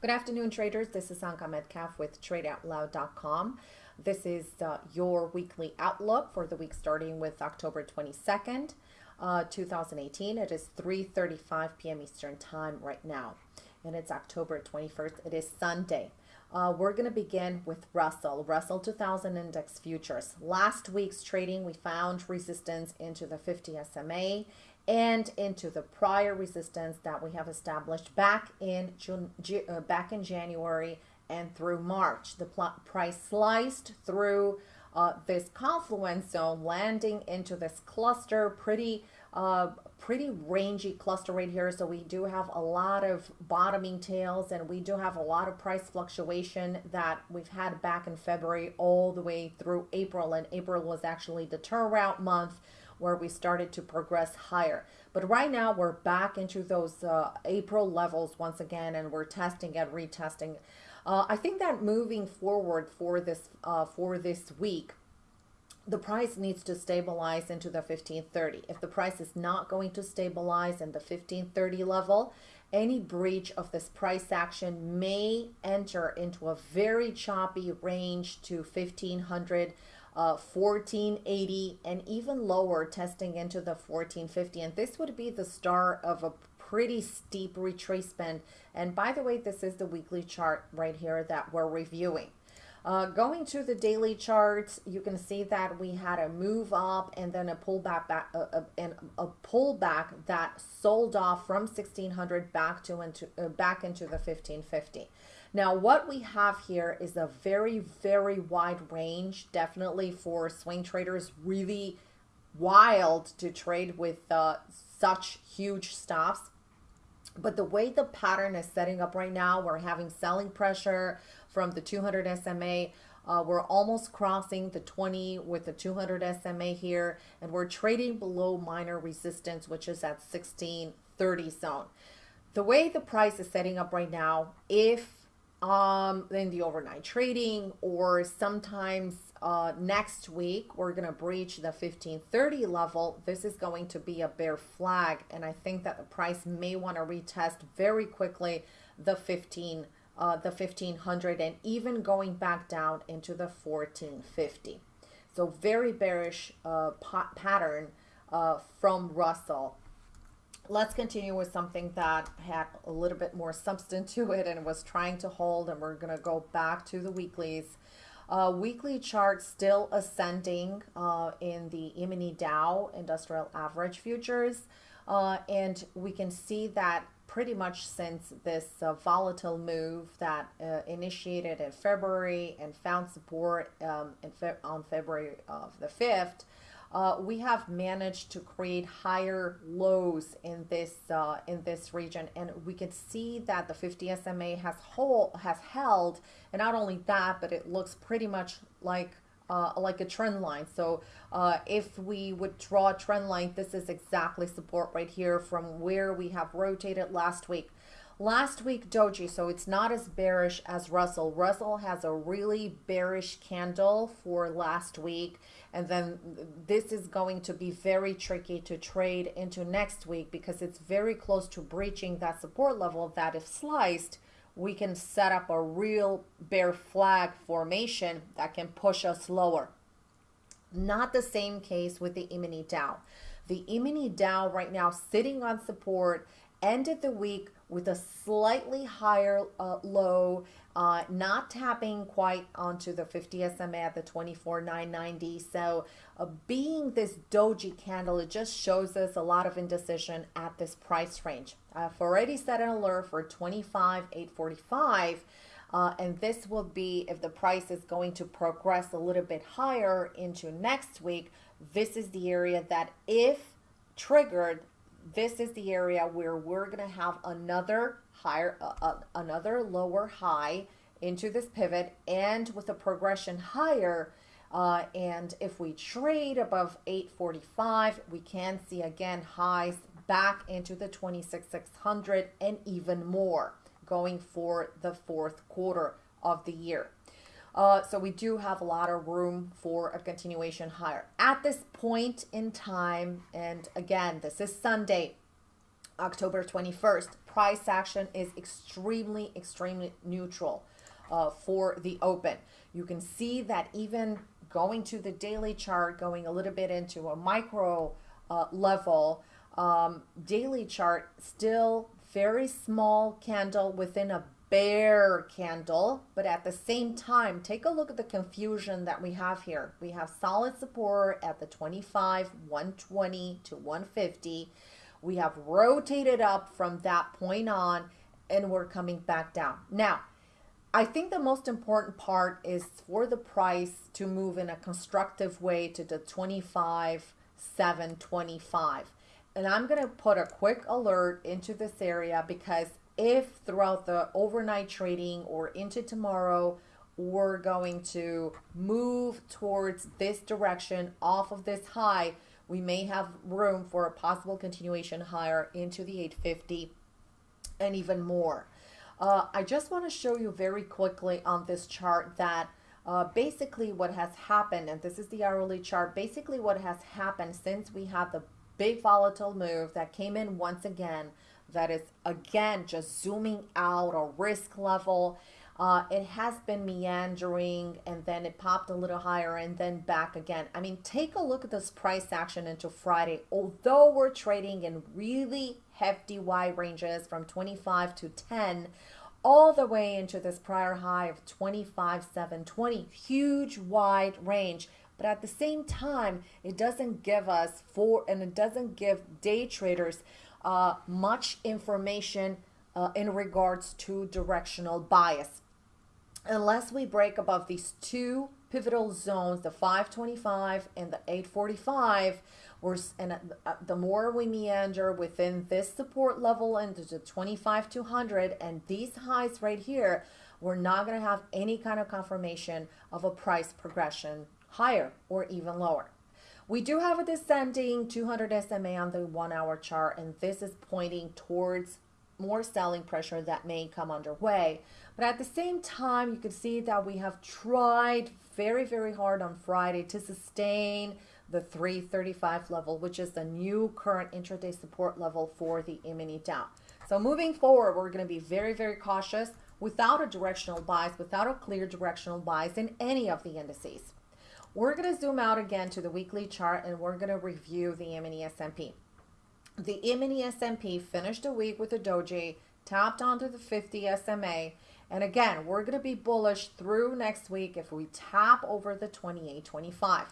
Good afternoon, traders. This is Anka Metcalf with TradeOutloud.com. This is uh, your weekly outlook for the week starting with October 22nd, uh, 2018. It is 3.35 p.m. Eastern Time right now, and it's October 21st. It is Sunday. Uh, we're going to begin with Russell, Russell 2000 Index Futures. Last week's trading, we found resistance into the 50 SMA and into the prior resistance that we have established back in June, uh, back in January and through March. The price sliced through uh, this confluence zone, landing into this cluster, pretty uh, pretty rangy cluster right here. So we do have a lot of bottoming tails and we do have a lot of price fluctuation that we've had back in February all the way through April. And April was actually the turnaround month where we started to progress higher. But right now we're back into those uh, April levels once again, and we're testing and retesting. Uh, I think that moving forward for this uh, for this week, the price needs to stabilize into the 1530. If the price is not going to stabilize in the 1530 level, any breach of this price action may enter into a very choppy range to 1500 uh, 1480 and even lower testing into the 1450 and this would be the start of a pretty steep retracement. And by the way this is the weekly chart right here that we're reviewing uh, going to the daily charts, you can see that we had a move up and then a pullback back, uh, uh, and a pullback that sold off from 1600 back to into uh, back into the 1550. Now, what we have here is a very, very wide range, definitely for swing traders, really wild to trade with uh, such huge stops. But the way the pattern is setting up right now, we're having selling pressure from the 200 SMA. Uh, we're almost crossing the 20 with the 200 SMA here, and we're trading below minor resistance, which is at 1630 zone. The way the price is setting up right now, if um, in the overnight trading or sometimes uh, next week we're going to breach the 1530 level this is going to be a bear flag and I think that the price may want to retest very quickly the 15 uh, the 1500 and even going back down into the 1450 so very bearish uh, pattern uh, from Russell. Let's continue with something that had a little bit more substance to it and was trying to hold and we're going to go back to the weeklies. Uh, weekly chart still ascending uh, in the E-mini Dow industrial average futures uh, and we can see that pretty much since this uh, volatile move that uh, initiated in February and found support um, fe on February of the 5th uh, we have managed to create higher lows in this uh, in this region, and we can see that the 50 SMA has hold has held, and not only that, but it looks pretty much like uh, like a trend line. So uh, if we would draw a trend line, this is exactly support right here from where we have rotated last week. Last week, Doji, so it's not as bearish as Russell. Russell has a really bearish candle for last week. And then this is going to be very tricky to trade into next week because it's very close to breaching that support level that if sliced, we can set up a real bear flag formation that can push us lower. Not the same case with the E-mini Dow. The E-mini Dow right now sitting on support ended the week with a slightly higher uh, low, uh, not tapping quite onto the 50 SMA at the 24,990. So uh, being this doji candle, it just shows us a lot of indecision at this price range. I've already set an alert for 25,845. Uh, and this will be if the price is going to progress a little bit higher into next week. This is the area that if triggered this is the area where we're going to have another higher, uh, uh, another lower high into this pivot and with a progression higher. Uh, and if we trade above 845, we can see again highs back into the 26,600 and even more going for the fourth quarter of the year. Uh, so we do have a lot of room for a continuation higher. At this point in time, and again, this is Sunday, October 21st. Price action is extremely, extremely neutral uh, for the open. You can see that even going to the daily chart, going a little bit into a micro uh, level, um, daily chart still very small candle within a bear candle, but at the same time, take a look at the confusion that we have here. We have solid support at the 25, 120 to 150. We have rotated up from that point on and we're coming back down. Now, I think the most important part is for the price to move in a constructive way to the 25, 725. And I'm going to put a quick alert into this area because if throughout the overnight trading or into tomorrow, we're going to move towards this direction off of this high, we may have room for a possible continuation higher into the 850 and even more. Uh, I just want to show you very quickly on this chart that uh, basically what has happened, and this is the hourly chart, basically what has happened since we had the big volatile move that came in once again, that is again just zooming out a risk level. Uh, it has been meandering and then it popped a little higher and then back again. I mean, take a look at this price action into Friday. Although we're trading in really hefty wide ranges from 25 to 10, all the way into this prior high of 25,720, huge wide range. But at the same time, it doesn't give us four and it doesn't give day traders uh, much information uh, in regards to directional bias unless we break above these two pivotal zones, the 525 and the 845, we're, and uh, the more we meander within this support level into the 25 200 and these highs right here, we're not going to have any kind of confirmation of a price progression higher or even lower. We do have a descending 200 SMA on the one hour chart, and this is pointing towards more selling pressure that may come underway. But at the same time, you can see that we have tried very, very hard on Friday to sustain the 335 level, which is the new current intraday support level for the E-mini Dow. So moving forward, we're going to be very, very cautious without a directional bias, without a clear directional bias in any of the indices. We're going to zoom out again to the weekly chart and we're going to review the E-mini S&P. The E-mini S&P finished the week with a doji, tapped onto the 50 SMA, and again, we're going to be bullish through next week if we tap over the 28.25.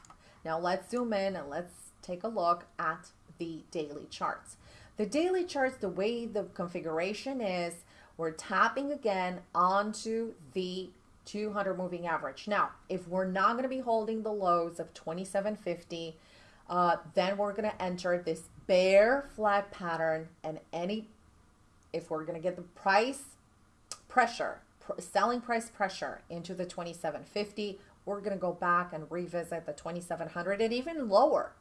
Now let's zoom in and let's take a look at the daily charts. The daily charts, the way the configuration is, we're tapping again onto the 200 moving average. Now, if we're not going to be holding the lows of 2750, uh, then we're going to enter this bear flag pattern and any, if we're going to get the price pressure, pr selling price pressure into the 2750, we're going to go back and revisit the 2700 and even lower.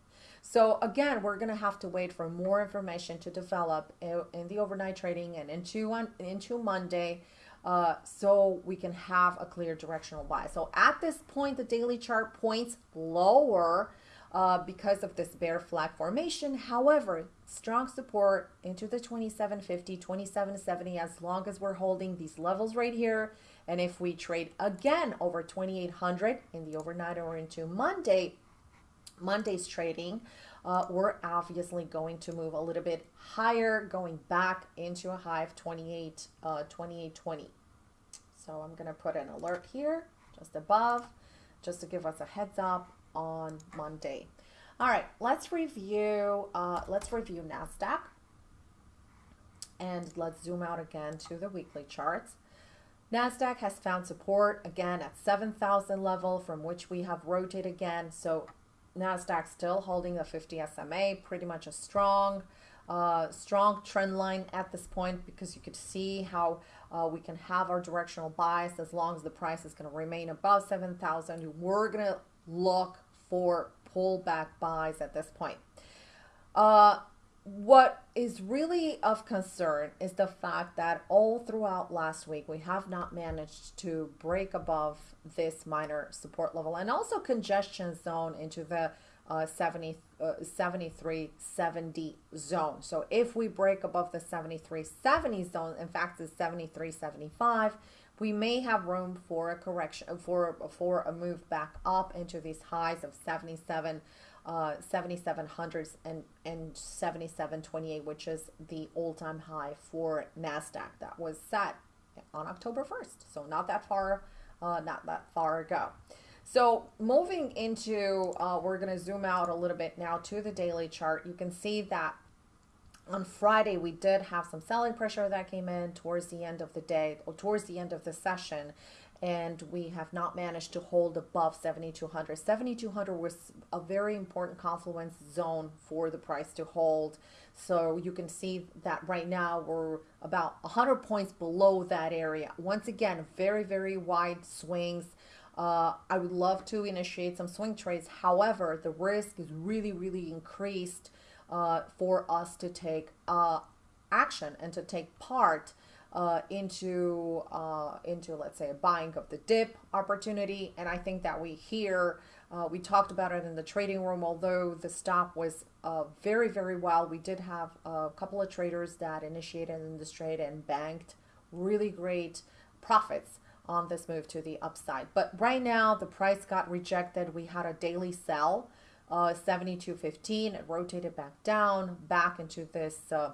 So again, we're going to have to wait for more information to develop in the overnight trading and into, into Monday uh, so we can have a clear directional buy. So at this point, the daily chart points lower uh, because of this bear flag formation. However, strong support into the 2750, 2770 as long as we're holding these levels right here. And if we trade again over 2800 in the overnight or into Monday, Monday's trading, uh, we're obviously going to move a little bit higher, going back into a high of 28, uh, 2820. So I'm going to put an alert here just above, just to give us a heads up on Monday. All right, let's review, uh, let's review NASDAQ. And let's zoom out again to the weekly charts. NASDAQ has found support again at 7,000 level from which we have rotated again. So NASDAQ still holding the 50 SMA, pretty much a strong, uh, strong trend line at this point because you could see how uh, we can have our directional bias as long as the price is going to remain above 7,000. We're going to look for pullback buys at this point. Uh, what is really of concern is the fact that all throughout last week we have not managed to break above this minor support level and also congestion zone into the uh, 70, uh, 7370 zone. So if we break above the 7370 zone, in fact, it's 7375, we may have room for a correction, for, for a move back up into these highs of 77 uh, 7700s and, and 7728, which is the all-time high for NASDAQ that was set on October 1st. So not that far, uh, not that far ago. So moving into, uh, we're going to zoom out a little bit now to the daily chart. You can see that on Friday, we did have some selling pressure that came in towards the end of the day or towards the end of the session and we have not managed to hold above 7200 7200 was a very important confluence zone for the price to hold. So you can see that right now we're about 100 points below that area. Once again very very wide swings. Uh, I would love to initiate some swing trades. However the risk is really really increased uh, for us to take uh, action and to take part uh, into uh, into let's say a buying of the dip opportunity. And I think that we here uh, we talked about it in the trading room although the stop was uh, very very well. We did have a couple of traders that initiated in this trade and banked really great profits on this move to the upside. But right now the price got rejected. We had a daily sell uh, 72.15 it rotated back down back into this uh,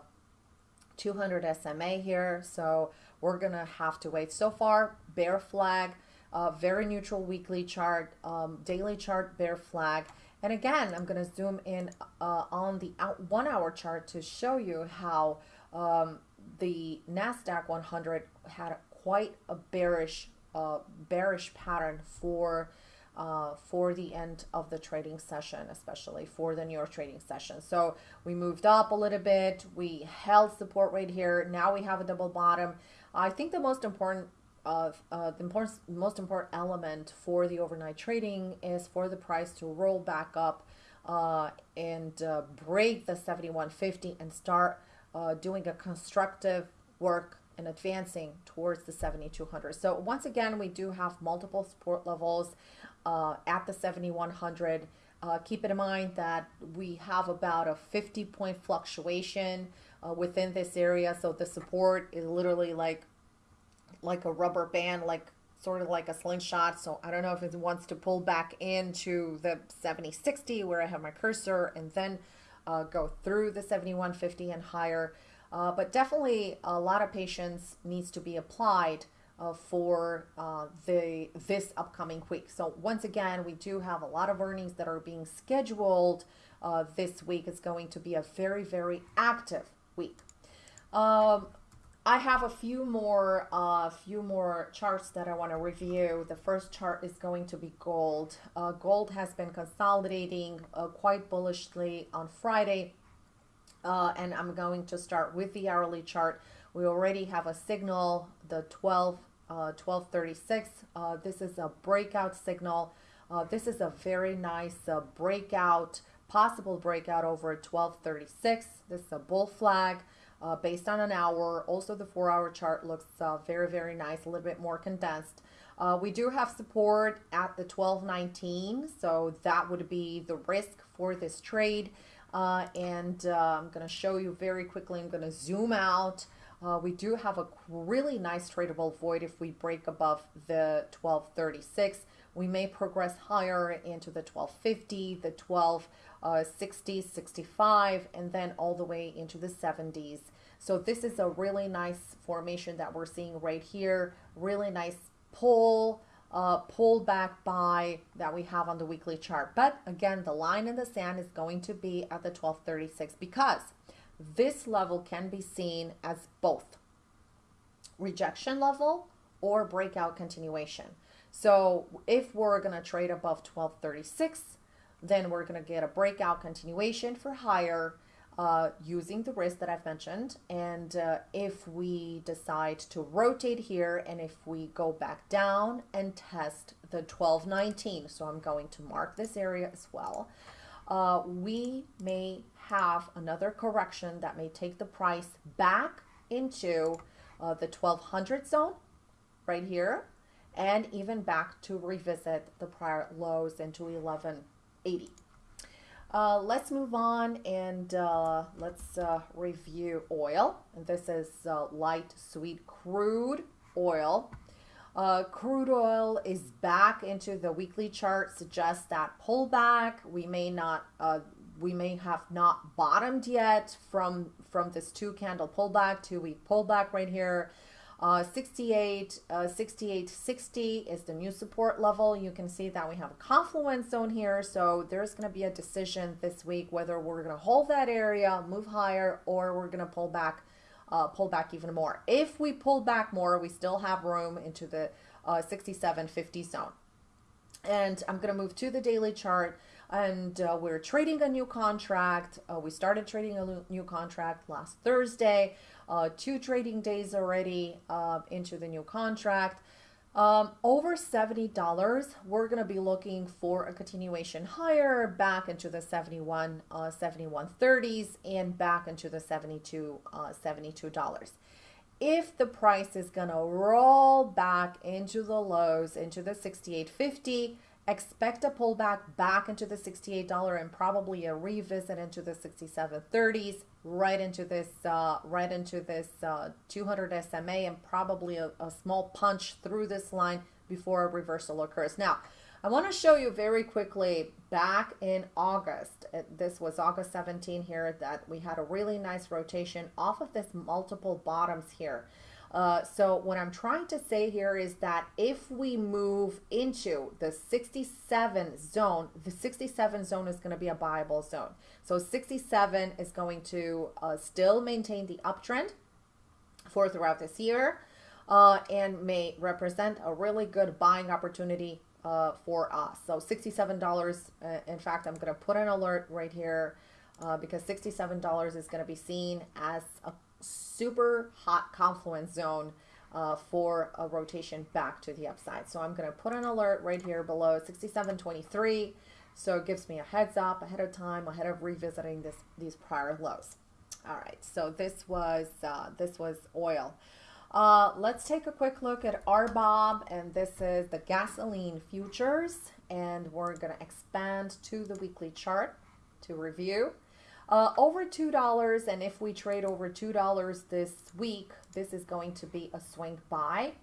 200 SMA here. So we're to have to wait. So far, bear flag, uh, very neutral weekly chart, um, daily chart, bear flag. And again, I'm to zoom in uh, on the one hour chart to show you how um, the NASDAQ 100 had quite a bearish, uh, bearish pattern for uh, for the end of the trading session, especially for the New York trading session. So we moved up a little bit. We held support right here. Now we have a double bottom. I think the most important of uh, the important, most important element for the overnight trading is for the price to roll back up uh, and uh, break the 7150 and start uh, doing a constructive work and advancing towards the 7200. So once again, we do have multiple support levels uh, at the 7100. Uh, keep it in mind that we have about a 50 point fluctuation uh, within this area. So the support is literally like like a rubber band, like sort of like a slingshot. So I don't know if it wants to pull back into the 7060 where I have my cursor and then uh, go through the 7150 and higher. Uh, but definitely a lot of patience needs to be applied uh, for uh, the this upcoming week. So once again, we do have a lot of earnings that are being scheduled uh, this week. It's going to be a very, very active week. Um, I have a few more, uh, few more charts that I want to review. The first chart is going to be gold. Uh, gold has been consolidating uh, quite bullishly on Friday, uh, and I'm going to start with the hourly chart. We already have a signal, the 12 uh, 1236. Uh, this is a breakout signal. Uh, this is a very nice uh, breakout, possible breakout over 1236. This is a bull flag uh, based on an hour. Also, the four hour chart looks uh, very, very nice, a little bit more condensed. we do have support at the 1219, so that would be the risk for this trade. and I'm going to show you very quickly. I'm going to zoom out. Uh, we do have a really nice tradable void if we break above the 1236. We may progress higher into the 1250, the 1260, uh, 65, and then all the way into the 70s. So this is a really nice formation that we're seeing right here. Really nice pull, uh, pull back buy that we have on the weekly chart. But again, the line in the sand is going to be at the 1236 because this level can be seen as both rejection level or breakout continuation. So if we're going to trade above 1236, then we're going to get a breakout continuation for higher uh, using the risk that I've mentioned. And uh, if we decide to rotate here and if we go back down and test the 1219, so I'm going to mark this area as well, uh, we may have another correction that may take the price back into uh, the 1200 zone right here and even back to revisit the prior lows into 1180. Uh, let's move on and uh, let's uh, review oil. And this is uh, light sweet crude oil. Uh, crude oil is back into the weekly chart, suggests that pullback. We may not, uh, we may have not bottomed yet from from this two candle pullback, two week pullback right here. Uh, 68, uh, 68, 60 is the new support level. You can see that we have a confluence zone here. So there's going to be a decision this week whether we're going to hold that area, move higher, or we're going to pull back, uh, pull back even more. If we pull back more, we still have room into the uh, 67, 50 zone. And I'm going to move to the daily chart and uh, we're trading a new contract. Uh, we started trading a new contract last Thursday uh, two trading days already uh, into the new contract. Um, over $70, we're going to be looking for a continuation higher back into the 71, uh, 71.30s and back into the 72, uh, $72. If the price is going to roll back into the lows, into the 68.50, expect a pullback back into the $68 and probably a revisit into the 67.30s right into this uh, right into this uh, 200 SMA and probably a, a, small punch through this line before a reversal occurs. Now, I want to show you very quickly back in August. This was August 17 here that we had a really nice rotation off of this multiple bottoms here. Uh, so what I'm trying to say here is that if we move into the 67 zone, the 67 zone is going to be a buyable zone. So 67 is going to uh, still maintain the uptrend for throughout this year uh, and may represent a really good buying opportunity uh, for us. So $67, uh, in fact, I'm going to put an alert right here uh, because $67 is going to be seen as a super hot confluence zone uh, for a rotation back to the upside. So I'm going to put an alert right here below 67.23. So it gives me a heads up ahead of time, ahead of revisiting this these prior lows. All right, so this was uh, this was oil. Uh, let's take a quick look at RBOB, and this is the gasoline futures, and we're going to expand to the weekly chart to review. Uh, over $2, and if we trade over $2 this week, this is going to be a swing buy.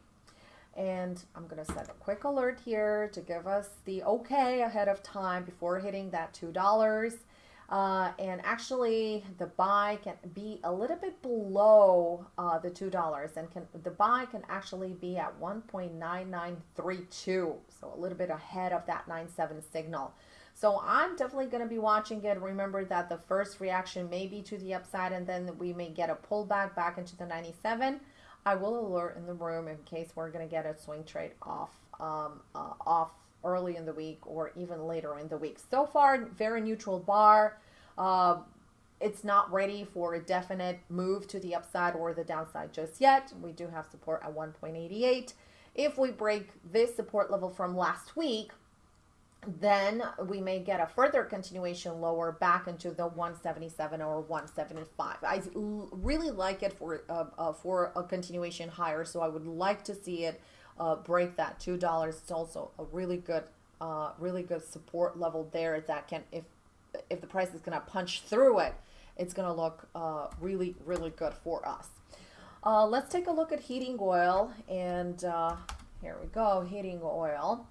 And I'm going to set a quick alert here to give us the okay ahead of time before hitting that $2. Uh, and actually, the buy can be a little bit below uh, the $2 and can the buy can actually be at 1.9932. So a little bit ahead of that 97 signal. So I'm definitely going to be watching it. Remember that the first reaction may be to the upside and then we may get a pullback back into the 97. I will alert in the room in case we're going to get a swing trade off um, uh, off early in the week or even later in the week. So far, very neutral bar. Uh, it's not ready for a definite move to the upside or the downside just yet. We do have support at 1.88. If we break this support level from last week, then we may get a further continuation lower back into the 177 or 175. I really like it for uh, uh, for a continuation higher, so I would like to see it uh, break that two dollars. It's also a really good, uh, really good support level there that can if if the price is going to punch through it, it's going to look uh, really really good for us. Uh, let's take a look at heating oil and here we go, heating oil.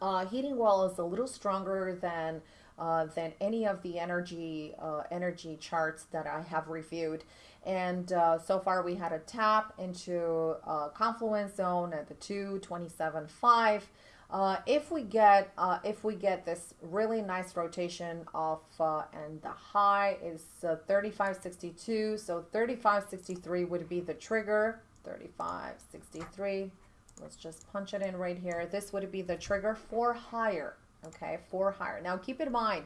Uh, heating oil is a little stronger than uh, than any of the energy uh, energy charts that I have reviewed. And uh, so far we had a tap into a confluence zone at the 227.5. Uh, if we get uh, if we get this really nice rotation off uh, and the high is uh, 35.62 so 35.63 would be the trigger 35.63 Let's just punch it in right here. This would be the trigger for higher, okay, for higher. Now keep in mind,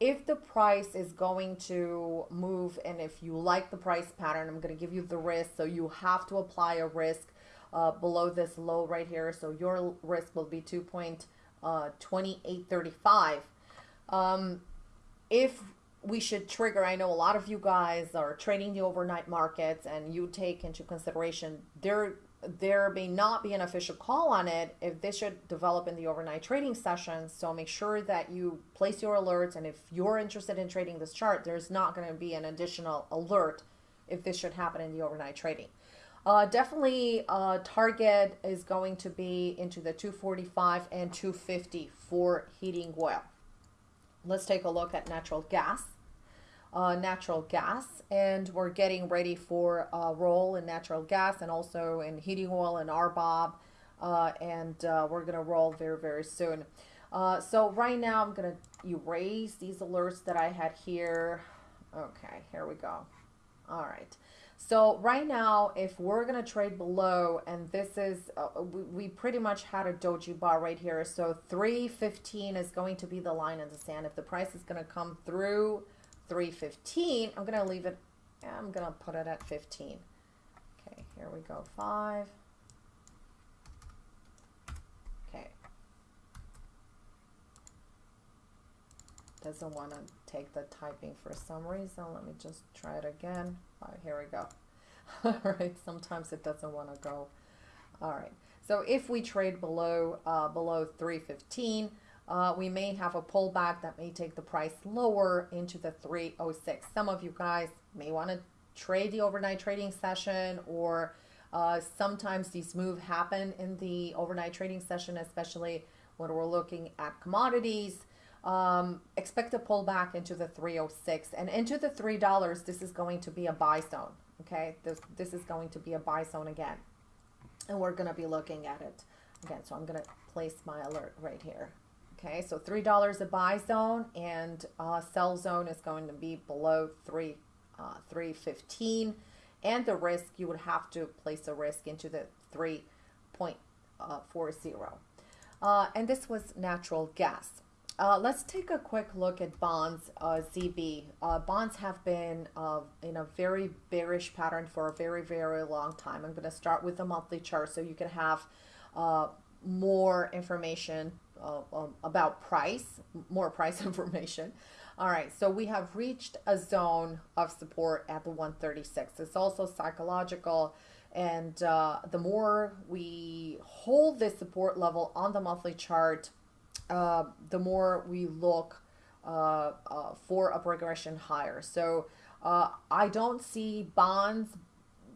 if the price is going to move and if you like the price pattern, I'm going to give you the risk. So you have to apply a risk uh, below this low right here. So your risk will be 2.2835. Uh, um, if we should trigger, I know a lot of you guys are trading the overnight markets and you take into consideration there there may not be an official call on it if this should develop in the overnight trading session. So make sure that you place your alerts. And if you're interested in trading this chart, there's not going to be an additional alert if this should happen in the overnight trading. Uh, definitely, uh, target is going to be into the 245 and 250 for heating oil. Let's take a look at natural gas uh, natural gas and we're getting ready for a roll in natural gas and also in heating oil and RBOB uh, and uh, we're gonna roll very very soon. Uh, so right now I'm gonna erase these alerts that I had here. Okay here we go. All right. So right now if we're gonna trade below and this is uh, we, we pretty much had a doji bar right here. So 315 is going to be the line in the sand. If the price is gonna come through 315. I'm going to leave it, I'm going to put it at 15. Okay, here we go, 5. Okay. Doesn't want to take the typing for some reason. Let me just try it again. here we go. All right, sometimes it doesn't want to go. All right, so if we trade below, uh, below 315, uh, we may have a pullback that may take the price lower into the 306. Some of you guys may want to trade the overnight trading session or uh, sometimes these moves happen in the overnight trading session, especially when we're looking at commodities. Um, expect a pullback into the 306 and into the $3. This is going to be a buy zone. Okay, this, this is going to be a buy zone again. And we're going to be looking at it again. So I'm going to place my alert right here. Okay, so $3 a buy zone and uh, sell zone is going to be below 3, uh, 315 and the risk, you would have to place a risk into the 3.40. Uh, and this was natural gas. Uh, let's take a quick look at bonds, uh, ZB. Uh, bonds have been uh, in a very bearish pattern for a very, very long time. I'm going to start with the monthly chart so you can have uh, more information uh, um, about price, more price information. All right, so we have reached a zone of support at the 136. It's also psychological. And uh, the more we hold this support level on the monthly chart, uh, the more we look uh, uh, for a progression higher. So uh, I don't see bonds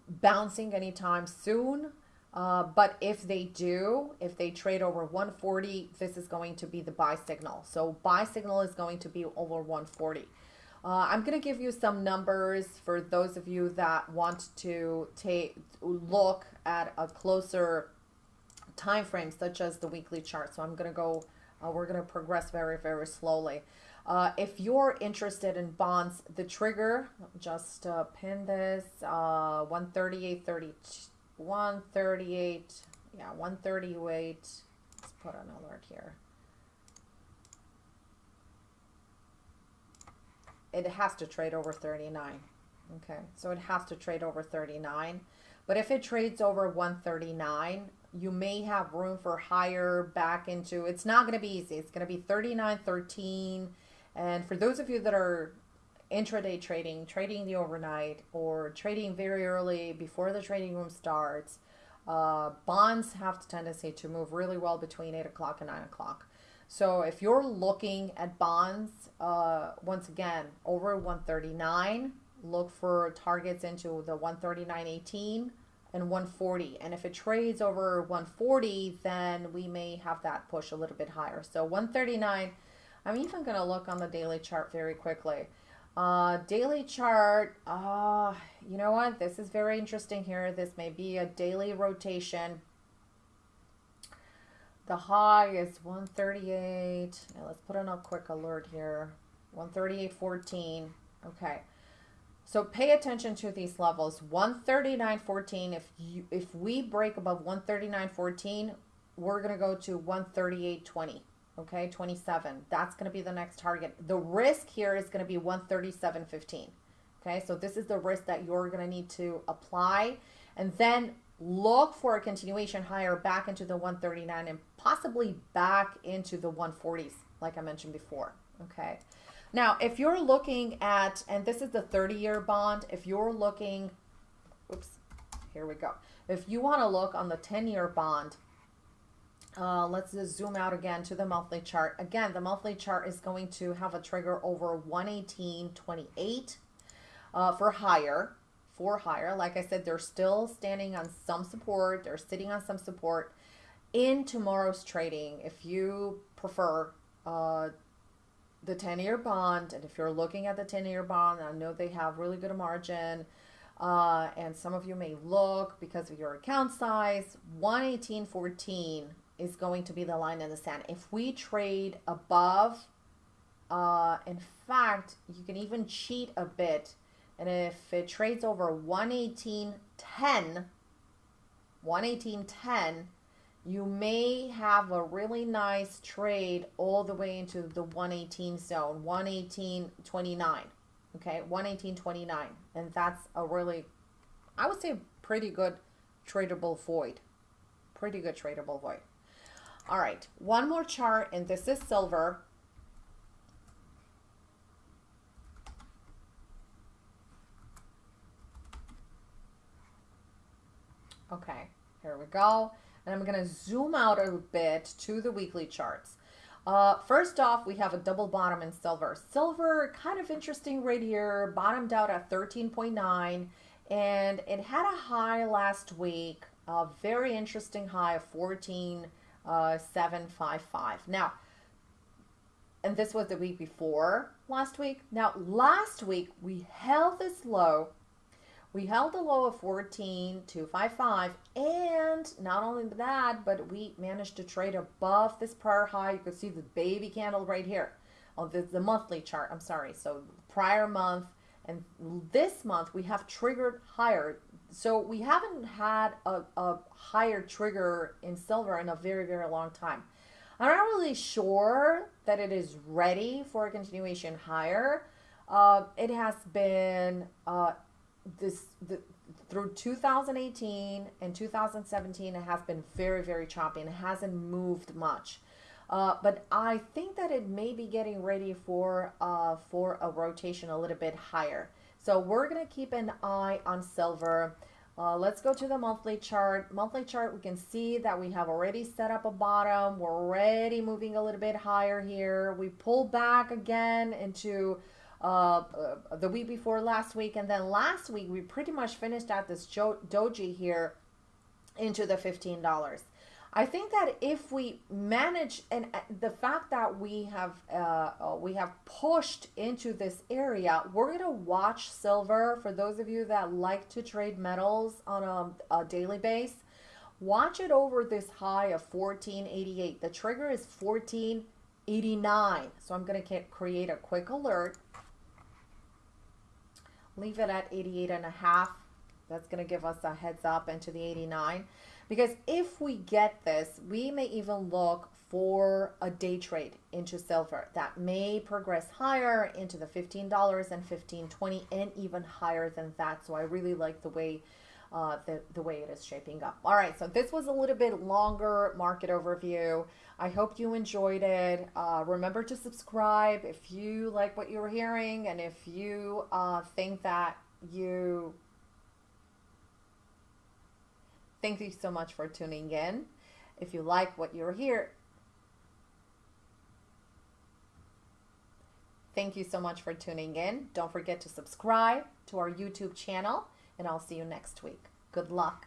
bouncing anytime soon. Uh, but if they do, if they trade over 140, this is going to be the buy signal. So buy signal is going to be over 140. Uh, I'm going to give you some numbers for those of you that want to take look at a closer time frame, such as the weekly chart. So I'm going to go, uh, we're going to progress very, very slowly. Uh, if you're interested in bonds, the trigger, just uh, pin this, uh, 138.32 138, yeah, 138. Let's put an alert here. It has to trade over 39. Okay, so it has to trade over 39. But if it trades over 139, you may have room for higher back into, it's not going to be easy. It's going to be 39.13. And for those of you that are intraday trading, trading the overnight, or trading very early before the trading room starts. Uh, bonds have the tendency to move really well between 8 o'clock and 9 o'clock. So if you're looking at bonds, uh, once again, over 139, look for targets into the 139.18 and 140. And if it trades over 140, then we may have that push a little bit higher. So 139, I'm even going to look on the daily chart very quickly. Uh, daily chart, uh, you know what? This is very interesting here. This may be a daily rotation. The high is 138. Now let's put in a quick alert here. 138.14. Okay. So pay attention to these levels. 139.14. If you if we break above 139.14, we're going to go to 138.20 okay 27 that's going to be the next target. The risk here is going to be 137.15 okay? So this is the risk that you're going to need to apply and then look for a continuation higher back into the 139 and possibly back into the 140s like i mentioned before okay? Now if you're looking at and this is the 30 year bond if you're looking oops here we go. If you want to look on the 10 year bond, uh, let's just zoom out again to the monthly chart. Again, the monthly chart is going to have a trigger over 118.28 uh, for higher. For higher, like I said, they're still standing on some support. They're sitting on some support in tomorrow's trading. If you prefer uh, the 10 year bond, and if you're looking at the 10 year bond, I know they have really good margin. Uh, and some of you may look because of your account size, 118.14 is going to be the line in the sand. If we trade above, uh, in fact, you can even cheat a bit. And if it trades over 118.10, 118.10, you may have a really nice trade all the way into the 118 zone, 118.29. Okay, 118.29. And that's a really, I would say, pretty good tradable void. Pretty good tradable void. All right, one more chart, and this is silver. Okay, here we go. And I'm going to zoom out a bit to the weekly charts. Uh, first off, we have a double bottom in silver. Silver, kind of interesting right here, bottomed out at 13.9, and it had a high last week, a very interesting high of 14 uh, 755. Now, and this was the week before last week. Now, last week we held this low. We held the low of 14,255, and not only that, but we managed to trade above this prior high. You can see the baby candle right here. Oh, the, the monthly chart. I'm sorry. So prior month and this month we have triggered higher so we haven't had a, a higher trigger in silver in a very, very long time. I'm not really sure that it is ready for a continuation higher. Uh, it has been uh, this the, through 2018 and 2017. It has been very, very choppy and it hasn't moved much. Uh, but I think that it may be getting ready for uh, for a rotation a little bit higher. So we're going to keep an eye on silver. Uh, let's go to the monthly chart. Monthly chart, we can see that we have already set up a bottom. We're already moving a little bit higher here. We pull back again into uh, uh, the week before last week. And then last week, we pretty much finished out this doji here into the $15. I think that if we manage, and uh, the fact that we have uh, uh, we have pushed into this area, we're gonna watch silver. For those of you that like to trade metals on a, a daily base, watch it over this high of 1488. The trigger is 1489. So I'm gonna create a quick alert. Leave it at 88 and a half. That's gonna give us a heads up into the 89. Because if we get this, we may even look for a day trade into silver that may progress higher into the $15 and 15 20 and even higher than that. So I really like the way uh, the, the way it is shaping up. All right, so this was a little bit longer market overview. I hope you enjoyed it. Uh, remember to subscribe if you like what you're hearing and if you uh, think that you Thank you so much for tuning in. If you like what you're here, thank you so much for tuning in. Don't forget to subscribe to our YouTube channel, and I'll see you next week. Good luck.